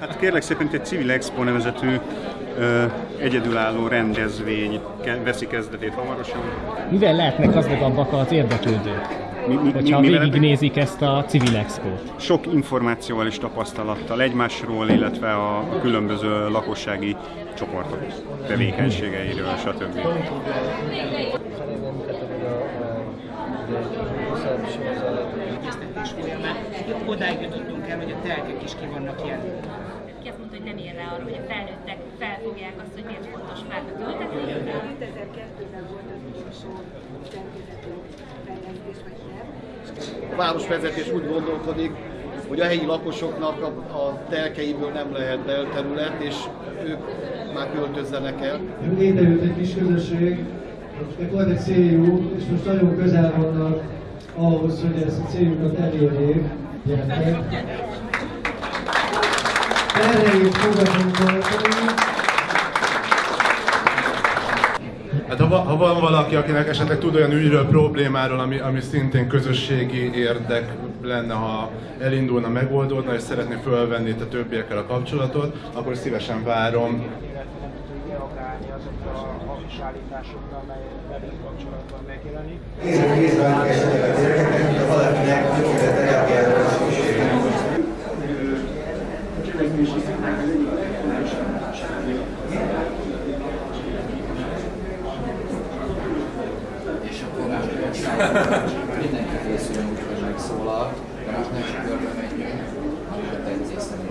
Hát kérlek szépen egy Civil Expo nevezetű ö, egyedülálló rendezvény ke- veszi kezdetét hamarosan. Mivel lehetnek gazdagabbak az érdeklődők? Mi, mi, Hogyha mi- végignézik ezt a Civil Expo-t. Sok információval és tapasztalattal egymásról, illetve a különböző lakossági csoportok tevékenységeiről, stb. Odáig jutottunk el, hogy a telkek is ki vannak jelölve. Ki azt mondta, hogy nem ér rá arra, hogy a felnőttek felfogják azt, hogy miért fontos fákat ültetni. 2002-ben volt az utolsó vagy. A városvezetés úgy gondolkodik, hogy a helyi lakosoknak a, a telkeiből nem lehet belterület, és ők már költözzenek el. Létrejött egy kis közösség, akiknek van egy céljuk, és most nagyon közel vannak ahhoz, hogy ezt a céljukat elérjék. Fogadunk. Hát ha, va- ha van valaki, akinek esetleg tud olyan ügyről, problémáról, ami, ami szintén közösségi érdek lenne, ha elindulna, megoldódna, és szeretné fölvenni itt a többiekkel a kapcsolatot, akkor szívesen várom. hamis állításokkal, kapcsolatban megjelenik. Kézben És akkor mindenki készül, hogy megszólal, de most nem csak körbe menjünk, hanem a tetszés szerint.